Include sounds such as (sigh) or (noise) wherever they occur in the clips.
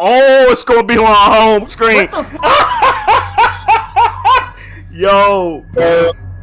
Oh, it's gonna be on our home screen. (laughs) Yo.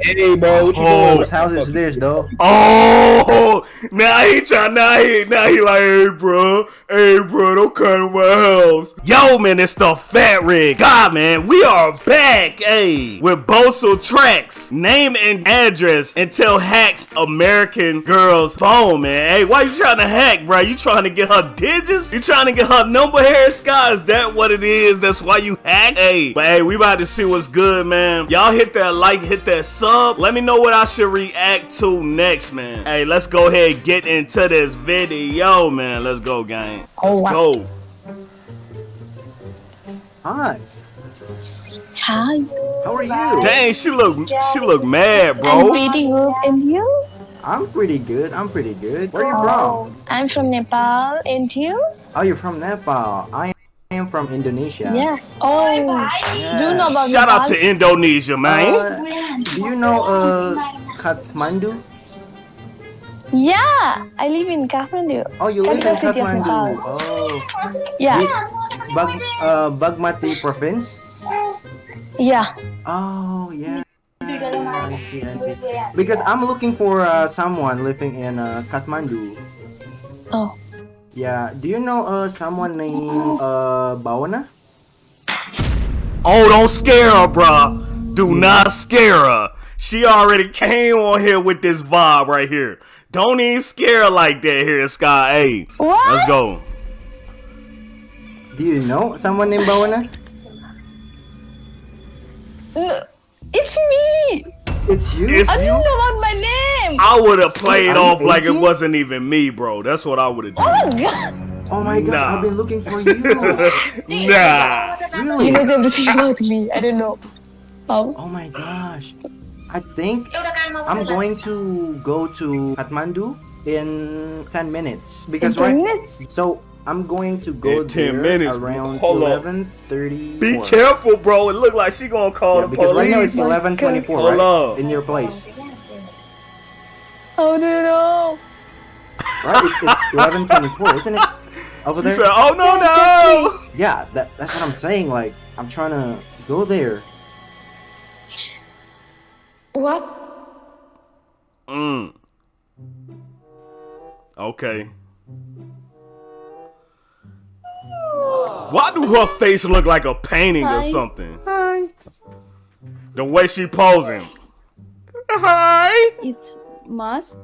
Hey, bro, what you Oh. doing? Whose house is this, though? Oh, now he try. Now he, now he like, hey, bro, hey, bro, don't come to my house. Yo, man, it's the Fat Rig. God, man, we are back, hey, with Boso Tracks. Name and address until hacks American girl's phone, man. Hey, why you trying to hack, bro? You trying to get her digits? You trying to get her number, Harry Scott? Is that what it is? That's why you hack? Hey, but hey, we about to see what's good, man. Y'all hit that like, hit that sub. Let me know what I should react to next, man. Hey, let's go ahead and get into this video, man. Let's go, gang. Oh, let's go. Hi. Hi. How are you? Dang, she look, she look mad, bro. I'm bro. pretty good. And you? I'm pretty good. I'm pretty good. Where are you from? Oh, I'm from Nepal. And you? Oh, you're from Nepal. I am from Indonesia. Yeah. Oh. Yeah. Do you know about Shout Nepal? out to Indonesia, man. Uh, do you know uh Kathmandu? Yeah. I live in Kathmandu. Oh, you live in Capital city Kathmandu. Oh, Yeah. Bag uh Bagmati province. Yeah. Oh, yeah. I see, I see. Because I'm looking for uh, someone living in uh, Kathmandu. Oh. Yeah. Do you know uh someone named uh Bawana? Oh, don't scare her, bruh. Do not scare her. She already came on here with this vibe right here. Don't even scare her like that here, Sky. Hey, What? let's go. Do you know someone named Bawana? Uh, It's me. It's you. It's I you. don't know about my name. I would have played Are you off like it wasn't even me, bro. That's what I would have done. Oh my God. Oh my god, Nah. I've been looking for you. (laughs) nah. really? He knows everything about me. I don't know. Oh. Oh my gosh. I think I'm going to go to Kathmandu in 10 minutes In because 10 right minutes. so I'm going to go In 10 there minutes, bro. around Hold up. 11:30. Be careful, bro. It look like she gonna call Yeah, the because right now it's police. 11:24, Hold right? up. In your place, Oh no no. right? It's, it's 11:24, isn't it? Over She there. said, "Oh no, no." yeah, that, that's what I'm saying. Like I'm trying to go there. What? Mm. Okay. Why do her face look like a painting or Hi. something? Hi. The way she posing. Hi. It's mask.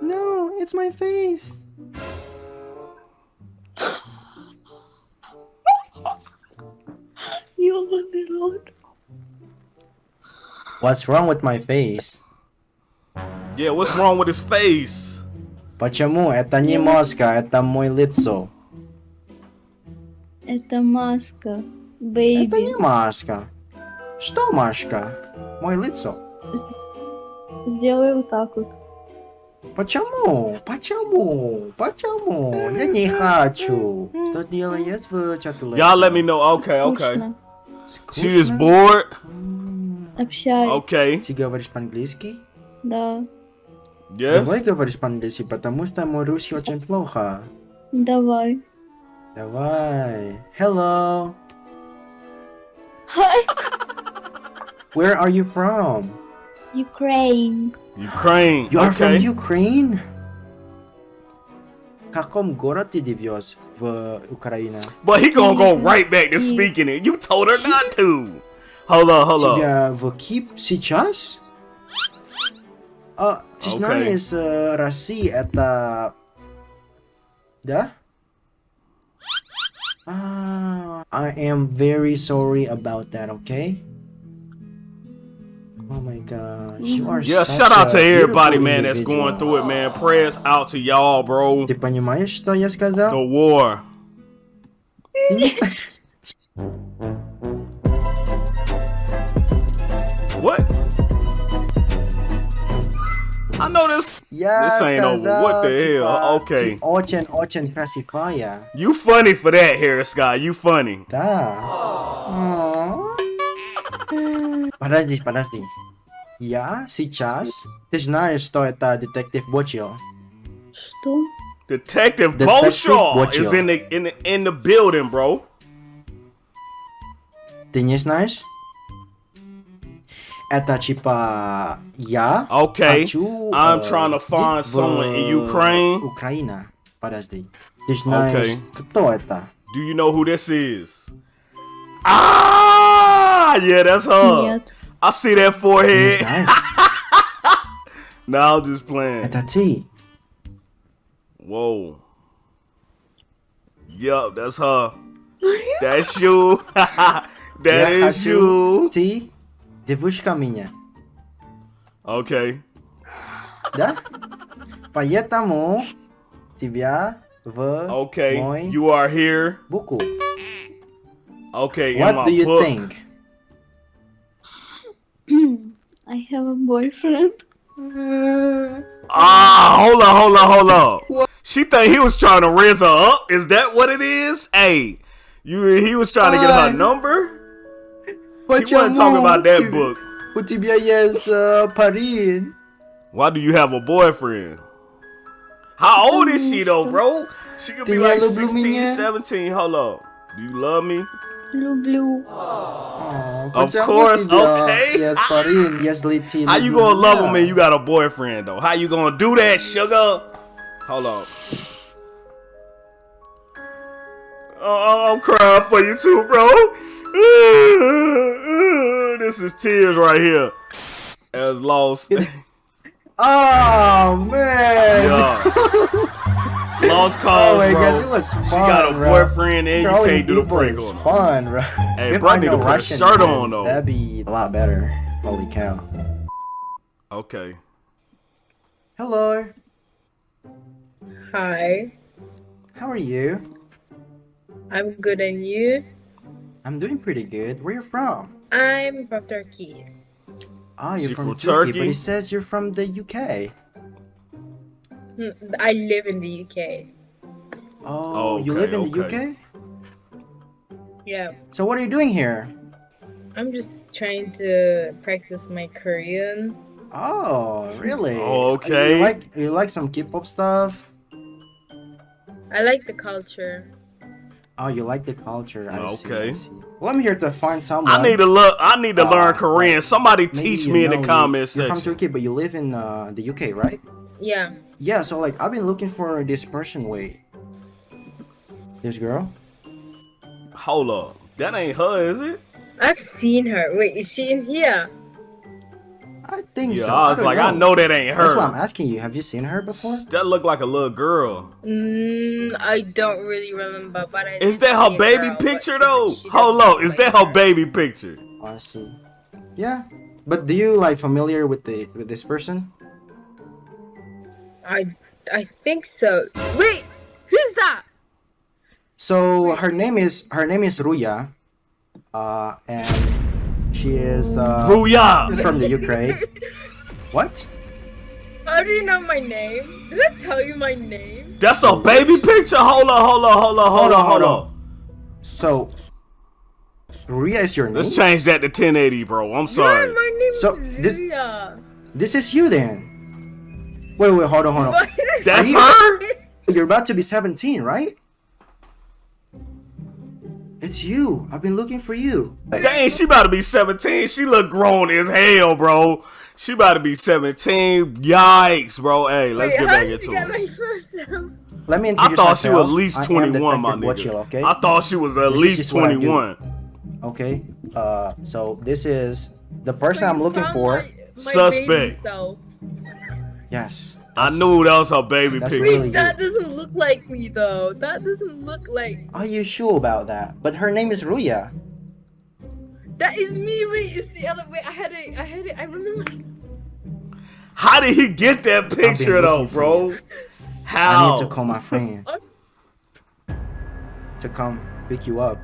No, it's my face. (laughs) You want the Lord? What's wrong with my face? Yeah, what's wrong with his face? Почему? Это не мозга, это мой лицо. Это маска. Это Baby. не маска. Что маска? Мой лицо. Сделай вот так вот. Почему? Почему? Почему? Я не хочу. Что делает в чатуле? Y'all let me know. Okay, okay. Скучно. She is bored. Общай. Okay. Ты говоришь по-английски? Да. Давай Yes. говоришь по-английски, потому что мой русский очень плохо. Давай. Давай. Hello. Hi. Where are you from? Ukraine. Ukraine. You are from Okay. Ukraine? В каком городе живешь в Украине? But he gonna go right back to speaking it. You told her not to. Hold on, hold on. Тебя в Кип сейчас? А, ты Окей. знаешь, э, Россия это... Да? Ah, I am very sorry about that, okay? Oh my gosh, you are Yeah, such shout out to a everybody, beautiful man, that's individual. going through it, man. Prayers out to y'all, bro. Ты понимаешь, что я The сказал? war. (laughs) I know this. Я This ain't over. сказал, What the hell? типа, Okay. ты очень-очень красивая. You funny for that, Harris Scott. You funny. Да. Подожди, подожди. Я сейчас... Ты знаешь, что это детектив Бочио? Что? Detective Detective Boshaw Boshaw. is in the in the in the building, bro. Ty nie знаешь? Это типа я Okay, хочу, I'm э, trying to find жить в someone in Ukraine. Украина. Подожди. Ты знаешь, Okay. кто это? Do you know who this is? Ah, yeah, that's her. Нет. I see that Не forehead. знаю. (laughs) Nah, I'm just playing. Это ты. Whoa. Yup, that's her. That's you. (laughs) that Я is хочу you. Ты девушка меня. Okay. Да? Поэтому тебя в Okay. мой You are here. буку. Okay. in What my do you book. think? I have a boyfriend. Ah, hold on, hold on, hold on. She think he was trying to raise her up. Is that what it is? Hey, you he was trying to get her Hi. But you weren't talking about that you, book. But you be yes, uh, Why do you have a boyfriend? How old is she though, bro? She could be like 16, 17. Hold up. Do you love me? Blue, blue. Of course, okay. Yes, Parin. Yes, Litin. How you gonna love him and you got a boyfriend though? How you gonna do that, sugar? Hold on. Oh, uh, I'm crying for you too, bro. (laughs) This is tears right here. As lost. (laughs) Oh man. Yeah. (laughs) Lost cause, Oh my bro. gosh, fun, she got a bro. boyfriend and you can't do the prank on her. Fun, bro. Hey, If bro, I need to know put a shirt man, on, though. That'd be a lot better. Holy cow. Okay. Hello. Hi, How are you? I'm good and you? I'm doing pretty good. Where you from? I'm from Turkey. Oh, you're from, from Turkey, but Turkey? it says you're from the UK. Hmm, I live in the UK. Oh, you Okay, live in the. UK? Yeah, So what are you doing here? I'm just trying to practice my Korean. Oh, really? Oh, okay. You like you like some K-pop stuff? I like the culture. Oh, you like the culture. I see, Okay. I see. Well, I'm here to find someone. I need to look. I need to Uh, learn Korean. Somebody teach me in know the you- comment You're from section. Turkey, but you live in uh, the UK, right? Yeah, Yeah. So like, I've been looking for this person. Wait, this girl? Hold up. That ain't her, is it? I've seen her. Wait, is she in here? I think Yeah, so. I was don't like, I know that ain't her. That's why I'm asking you. Have you seen her before? That look like a little girl. Mm, I don't really remember, but I. Is that her baby girl, picture though? she Hold doesn't up. Is that her baby picture? Oh, I see. Yeah, but do you like familiar with the with this person? I I think so. Wait, who's that? So her name is her name is Ruya, uh, and she is uh, Ruya. from the Ukraine. (laughs) What? How do you know my name? Did I tell you my name? That's a baby picture. Hold on, hold on, hold on, hold on, hold on. So, Ruya is your name. Let's change that to 1080, bro. I'm sorry. Yeah, sorry. my name So, is this- This is you then. Wait, wait, hold on, hold on. That's she- her? (laughs) You're about to be 17, right? It's you. I've been looking for you. Dang, she about to be 17. She look grown as hell, bro. She about to be 17. Yikes, bro. Hey, let's Wait, get back into it. my first name? Let me I introduce thought she was at least 21, my nigga. Bocil, okay? I thought she was at This least just what I do. 21. Okay. Uh, so this is the person I'm looking for. My, my Suspect. baby self. Yes. I knew that was her baby That's picture. really Wait, that good. doesn't look like me though. That doesn't look like. Are you sure about that? But her name is Ruya. That is me. Wait, it's the other way. I had it. I had it. I remember. How did he get that picture though, bro? How? bro? I How? need to call my friend (laughs) oh. to come pick you up.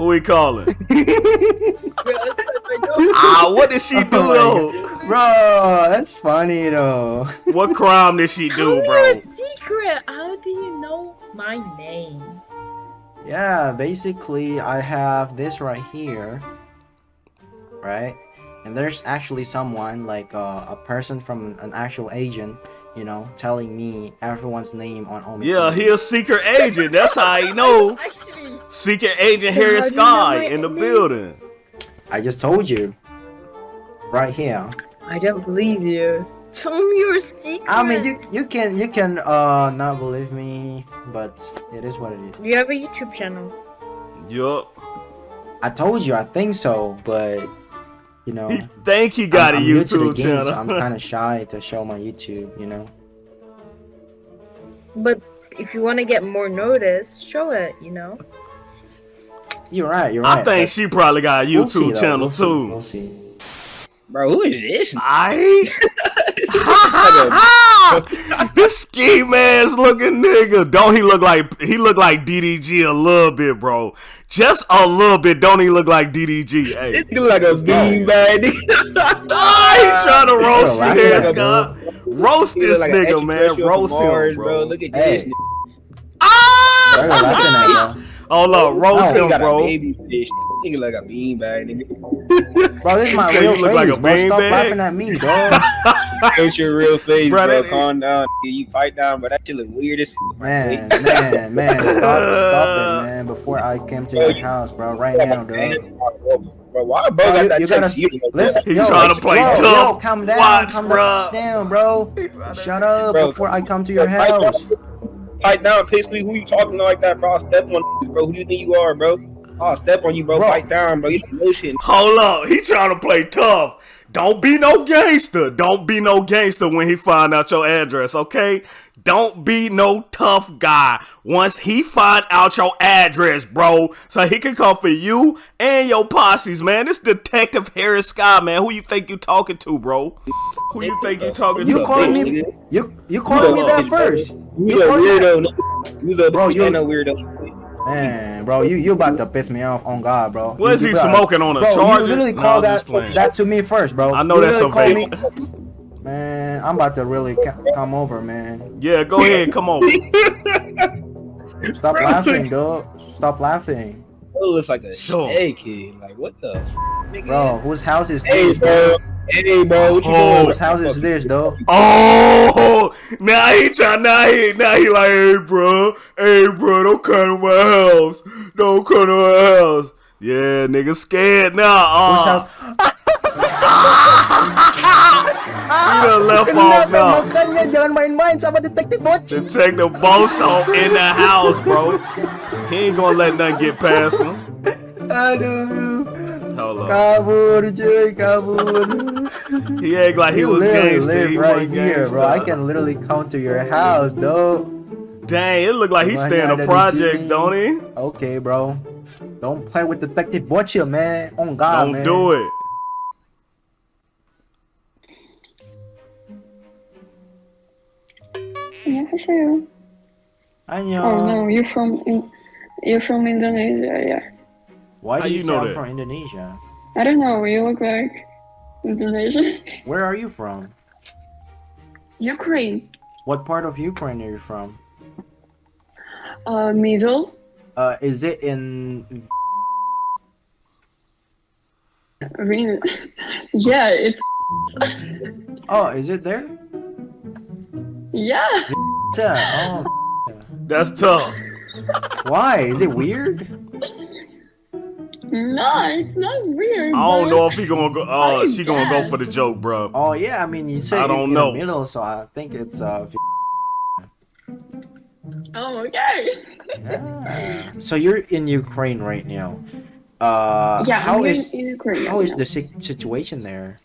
Who we calling? Bro, I said my name. ah, what did she do Oh my though? Bro, that's funny though. What crime did she do, How bro? are you a secret? How do you know my name? Yeah, basically I have this right here. Right? And there's actually someone like uh, a person from an actual agent you know, telling me everyone's name on Omi. Yeah, he a secret agent. That's how he know. (laughs) Actually, Secret agent Harry how do you know Sky in the name? building. I just told you. Right here. I don't believe you. Tell me your secret. I mean, you you can you can uh not believe me, but it is what it is. Do you have a YouTube channel? Yup. I told you I think so, but you know. (laughs) He think he got I'm, a I'm new to the YouTube game, channel. So I'm kind of (laughs) shy to show my YouTube, you know. But if you want to get more notice, show it. You know. You're right. You're right. I think she probably got a we'll see, YouTube channel we'll see, too. We'll see. Bro, who is this? I (laughs) (laughs) this ski mask looking nigga. Don't he look like he look like DDG a little bit, bro? Just a little bit. Don't he look like DDG? Hey, This look like a beanbag. (laughs) nigga. I ain't trying to roast Bro, I you here, feel like Scott. Roast this like nigga, man. Roast from Mars, him, bro. Look at Hey. this. nigga. Why are you laughing at, bro? Hold up, roast He him, got a bro. baby fish. Nigga like a beanbag, nigga. Bro, this is my real you look face, like a bro. Stop laughing at me, dog. (laughs) Ain't your real face, Bro, bro. Calm down. You fight down, but that shit look weird as f- Man, man, man, (laughs) stop, stop it, (laughs) man. Before I came to your house, bro, right now, dog. Bro, why bro Bro, got you, that you text gotta you? listen. He yo, trying to play yo, tough. Yo, calm down, Watch, calm bruh. down, bro. Shut up Bro, before I come to your Fight down, house. Fight down, piss me. Who you talking to like that, bro? Step on bro. Who do you think you are, bro? I'll step on you, bro. Bro. Fight down, bro. You don't know shit. Hold up, he trying to play tough. Don't be no gangster. Don't be no gangster when he find out your address, okay? Don't be no tough guy once he find out your address, bro. So he can come for you and your posses, man. This Detective Harris Sky, man. Who you think you talking to, bro? Who you think you talking You to? calling bro? me? You you calling me that first? You You a weirdo. You a Bro, you- you a weirdo. Man, bro, you you about to piss me off on God, bro. What is You- he you about- smoking on a bro, charger? You literally No, call that that to me first, bro. I know You that's a literally call vape. me- Man, I'm about to really ca- come over, man. Yeah, go ahead, come over. Stop Bro, laughing, it's- (laughs) dog. Stop laughing, Bro looks like a Sure. hey kid. Like what the? F- nigga? bro. Whose house is Hey, this, bro? bro. Hey, bro. What you Oh. doing? Whose house is this, though? Oh, now he try, now he, now he like, hey, bro, hey, bro, don't come to my house, don't come to my house. Yeah, nigga scared now. Whose Uh, house? (laughs) he done left off now. makanya jangan main-main sama detektif bocil. Detective Bosso in the house, bro. He ain't gonna let nothing get past him. (laughs) I know. Hold on. Jay, He act like he you was gangster. He right here, bro. I can literally come to your house, though. Dang, it look like he's staying a project, don't he? Okay, bro. Don't play with Detective Butcher, man. On God, Don't man. do it. Yeah, sure. I know. Oh no, you're from you're from Indonesia, yeah. Why How do you you, know sound that? from Indonesia? I don't know, you look like Indonesian. (laughs) Where are you from? Ukraine. What part of Ukraine are you from? Uh, middle. Uh, is it in? Really? (laughs) yeah, it's (laughs) Oh, is it there? yeah. Yeah. That's tough. Why? Is it weird? No, it's not weird. I don't bro. know if he gonna go. Uh, I she gonna go for the joke, bro. Oh yeah, I mean you say I in- don't in, know. the middle, so I think it's uh. Oh, okay. Yeah. So you're in Ukraine right now. Uh, yeah, how I'm in- is in Ukraine. how is yeah. the si- situation there?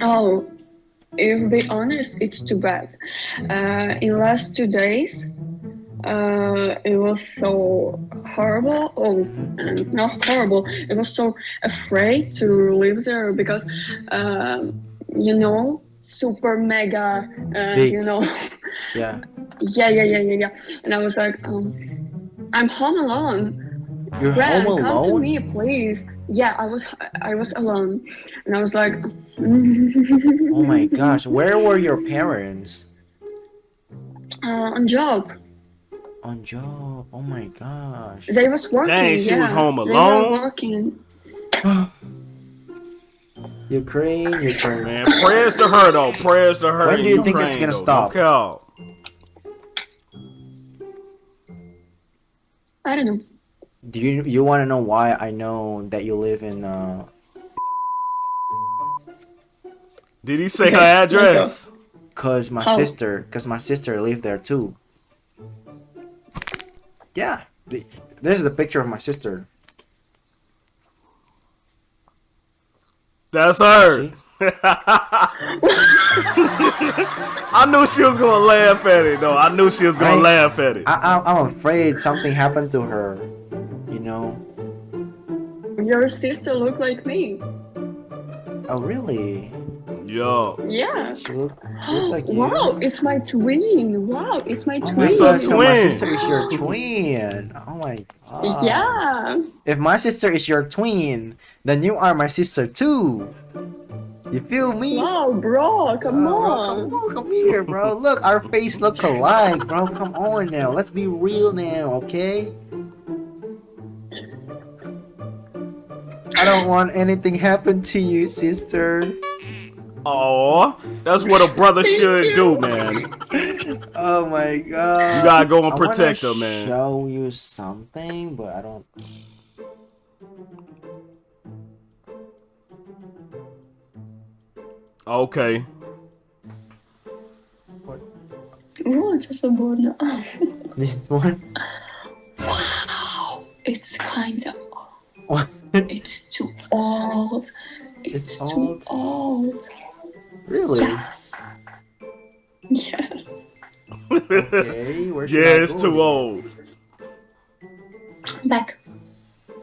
Oh, if to be honest, it's too bad. Uh, in last two days, uh, it was so horrible. Oh, and not horrible. It was so afraid to live there because, um, you know, super mega. Uh, you know, (laughs) Yeah. yeah, yeah, yeah, yeah, yeah. And I was like, um, I'm home alone. You're Brad, home come to me, please. Yeah, I was I was alone, and I was like, Oh my (laughs) gosh, where were your parents? uh, on job. On job. Oh my gosh. They was working. Dang, she was yeah. home They were alone? working. (gasps) Ukraine, Ukraine. Man, prayers to her though. Prayers to her. When do you think it's gonna though. stop? No. I don't know. Do you you want to know why I know that you live in uh Did he say her address? cuz my How? sister cuz my sister lived there too. Yeah. This is the picture of my sister. That's her. (laughs) I knew she was gonna laugh at it though. I knew she was gonna Right. laugh at it. I, I I'm afraid something happened to her. You know. Your sister looked like me. Oh really? Yo. Yeah. She, look, she looks like you. Wow, it's my twin. Wow, it's my Oh twin. my It's god, a so my twin. sister is your twin. Oh my god. Yeah. If my sister is your twin, then you are my sister too. You feel me? Wow, bro, come Oh, bro, on. come on, come here, bro. Look, our face look alike, bro. Come on now. Let's be real now, okay? I don't want anything happen to you, sister. Aw, that's what a brother (laughs) should do, man. Oh my god. You gotta go and protect wanna her, man. Show you something, but I don't. Okay. Oh, just a border. (laughs) This one. Wow, it's kind of. What? It's too old. It's It's, too old. Really? Yes. Yes. Okay. Where should yeah, I it's go? too old. Back.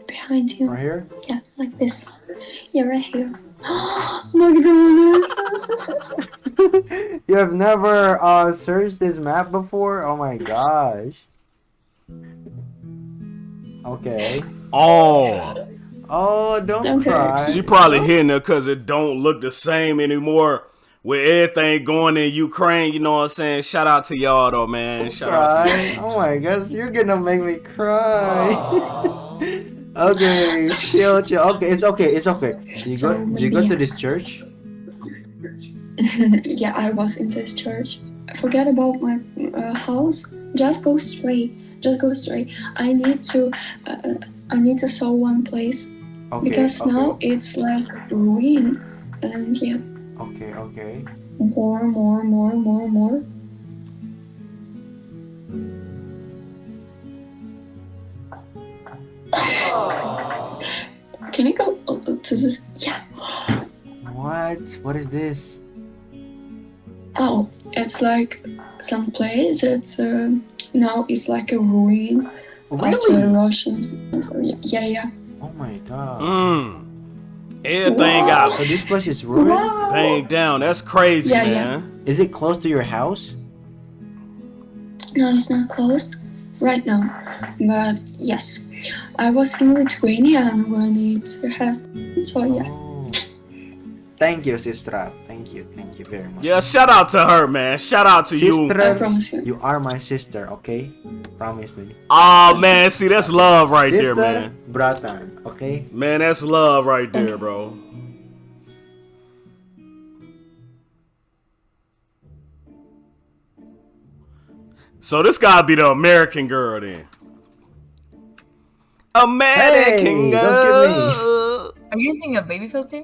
Behind you. Right here. Yeah, like this. Yeah, right here. (gasps) McDonald's. (laughs) you have never uh searched this map before? Oh my gosh. Okay. Oh, Oh, don't Okay. cry. she probably hitting her because it don't look the same anymore. With everything going in Ukraine, you know what I'm saying? Shout out to y'all though, man. Shout out to cry. Oh my gosh, you're gonna make me cry. (laughs) okay, chill, chill. Okay, it's okay, it's okay. You So go? Do you go to this church? (laughs) yeah, I was in this church. Forget about my uh, house. Just go straight. Just go straight. I need to. Uh, I need to saw one place Okay. because okay. now it's like ruin, and yeah, Okay, okay. more, more, more, more, more. Can I go to this? Yeah. What? What is this? Oh, it's like some place. It's uh, now it's like a ruin after the Russians. Yeah, yeah. Oh my god. Mmm. Everything Wow. got So this place is ruined. Wow. banged down. That's crazy, Yeah, yeah. man. Is it close to your house? No, it's not closed right now. But yes, I was in Lithuania when it happened. So yeah. Oh. Thank you, sister. Thank you. Thank you very much. Yeah, shout out to her, man. Shout out to you. Sister, I promise you. you are my sister, okay? Promise me. Oh man, see that's love right there, sister, man. bratan, okay? Man, that's love right there, bro. So this gotta be the American girl then. American Hey, don't skip me. girl. Are you using a baby filter?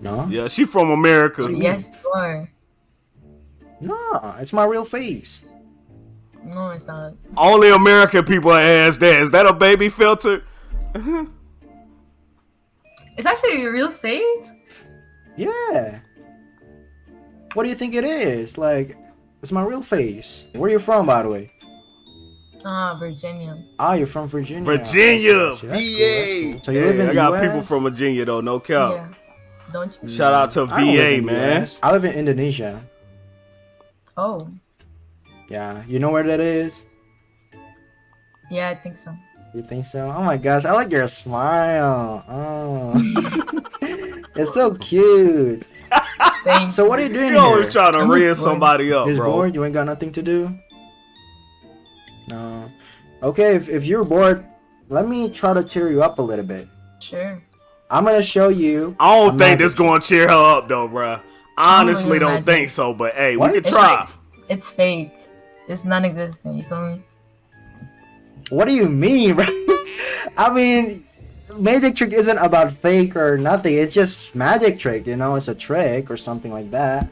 No? Yeah, she from America. Yes, you are. No, it's my real face. No, it's not. Only American people ask that. Is that a baby filter? (laughs) It's actually your real face. Yeah. What do you think it is? Like, it's my real face. Where you from, by the way? Ah, Virginia. Ah, you're from Virginia. Virginia, That's cool, VA. that's cool. So you live in I the got US? people from Virginia though, no cap. Yeah. Don't you? Shout out to I don't live VA, in man. US. I live in Indonesia. Oh, Yeah, you know where that is? yeah, I think so. You think so? Oh my gosh, I like your smile. Oh. it's so cute. Thanks. So what are you doing You always here? trying to I'm rear somebody up, Just bro. bored? You ain't got nothing to do? No. Okay, if, if you're bored, let me try to cheer you up a little bit. Sure. I'm gonna show you. I don't a think this gonna cheer her up though, bruh. Honestly, don't imagine. think so. But hey, What? we can It's try. like- It's fake. It's non-existent. You feel me? What do you mean, bro? (laughs) I mean, magic trick isn't about fake or nothing. It's just magic trick, you know. It's a trick or something like that.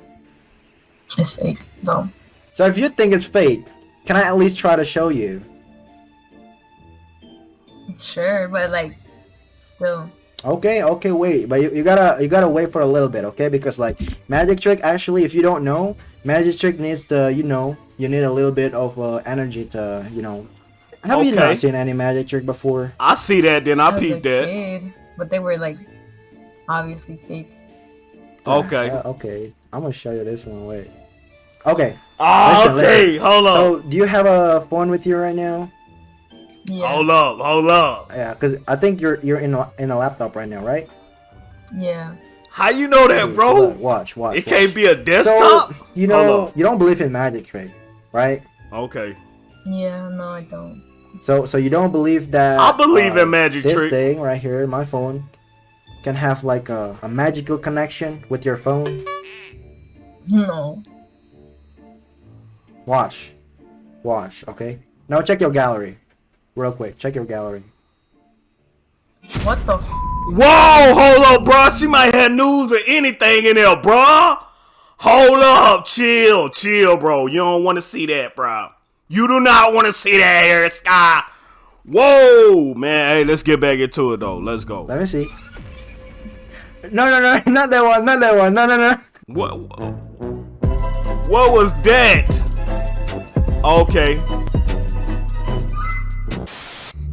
It's fake. though. So if you think it's fake, can I at least try to show you? Sure, but like, still. Okay, okay, wait, but you, you gotta you gotta wait for a little bit, okay? Because like magic trick, actually, if you don't know, magic trick needs the you know you need a little bit of uh, energy to you know. Have you Okay. not seen any magic trick before? I see that, then I was a peeped that. kid, but they were like obviously fake. Okay. Yeah, okay, I'm gonna show you this one. Wait. Okay. Ah, Listen, okay, hold up. So, do you have a phone with you right now? Yeah. Hold up, hold up. Yeah, because I think you're you're in a, in a laptop right now, right? Yeah. How you know that, bro? Watch, watch. It watch. can't be a desktop. So, you know, you don't believe in magic trick, right? Okay. Yeah. No, I don't. So, so you don't believe that? I believe uh, in magic this trick. thing right here, my phone, can have like a, a magical connection with your phone. No. Watch, watch. Okay. Now check your gallery, real quick. Check your gallery. What the? F- Whoa, hold up, bro. She might have news or anything in there, bro. Hold up, chill, chill, bro. You don't want to see that, bro. You do not want to see that here, Sky. Whoa, man. Hey, let's get back into it though. Let's go. Let me see. No, no, no, (laughs) not that one, not that one. No, no, no. What? What was that? Okay.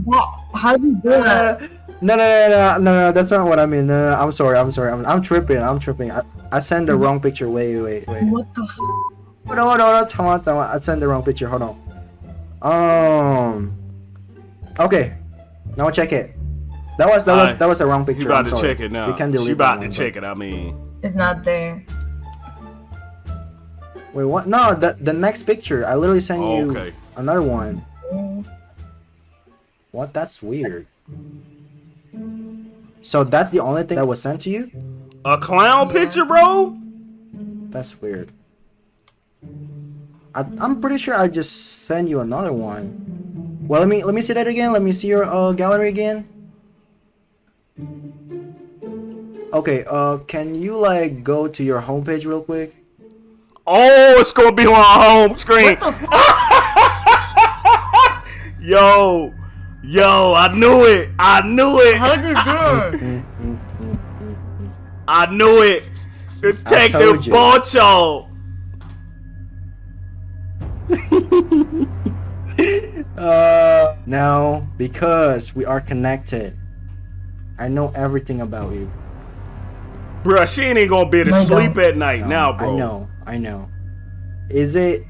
What? How do you do that? No, no, no, no, no, no, that's not what I mean. No, no, I'm sorry, I'm sorry. I'm, I'm tripping, I'm tripping. I, I sent the wrong picture. Wait, wait, wait. What the? F- Hold on, hold on, hold on. Come on, come on. I sent the wrong picture. Hold on. Um. Okay. Now check it. That was that was Alright. that was the wrong picture. You about I'm to sorry. check it now. We can delete She about to one, check it. I mean, it's not there. Wait, what? No, the the next picture. I literally sent you okay. another one. What? That's weird. So that's the only thing that was sent to you? A clown Yeah. picture, bro? That's weird. I, I'm pretty sure I just sent you another one. Well, let me let me see that again. Let me see your uh, gallery again. Okay. Uh, can you like go to your homepage real quick? Oh, it's gonna be on our home screen. What the? (laughs) Yo, yo, I knew it. I knew it. how did you do it? I knew it. Detective told you. Bocho. (laughs) Uh, no, because we are connected. I know everything about you. Bruh, she ain't gonna be able to My sleep God. at night now, bro. I know, I know. Is it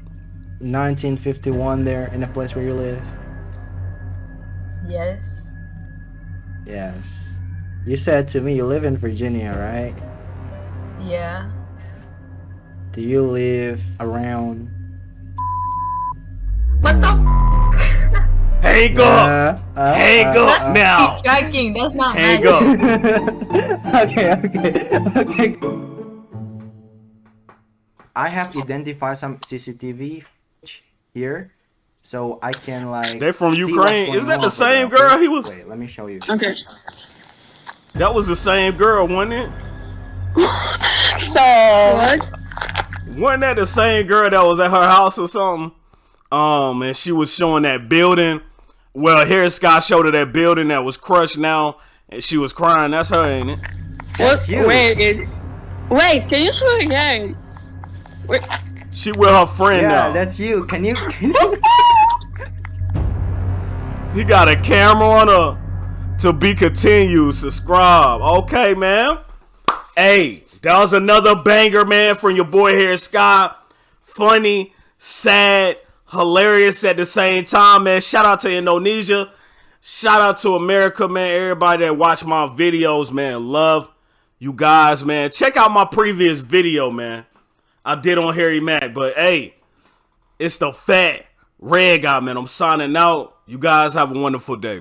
1951 there in the place where you live? Yes. Yes. You said to me you live in Virginia, right? Yeah. Do you live around? What the? F- (laughs) Hang up. Uh, uh, Hang uh, up uh, now. Keep tracking. That's not Hang magic. up. (laughs) okay, okay, okay. I have identified some CCTV here, so I can like. They're from Ukraine. Is that the same girl okay? he was- Wait, let me show you. Okay. That was the same girl, wasn't it? (laughs) Stop. What? Wasn't that the same girl that was at her house or something? Um, and she was showing that building. Well, here Scott showed her that building that was crushed now, and she was crying. That's her, ain't it? That's you. Wait, it, wait, can you show again? Wait, She with her friend Yeah, now. that's you. Can you? Can (laughs) you? He got a camera on her. To be continued. Subscribe. Okay, man. Hey, that was another banger, man, from your boy here, Scott. Funny, sad, hilarious at the same time, man. Shout out to Indonesia. Shout out to America, man. Everybody that watch my videos, man. Love you guys, man. Check out my previous video, man. I did on Harry Mack, but hey, it's the fat red guy, man. I'm signing out. You guys have a wonderful day.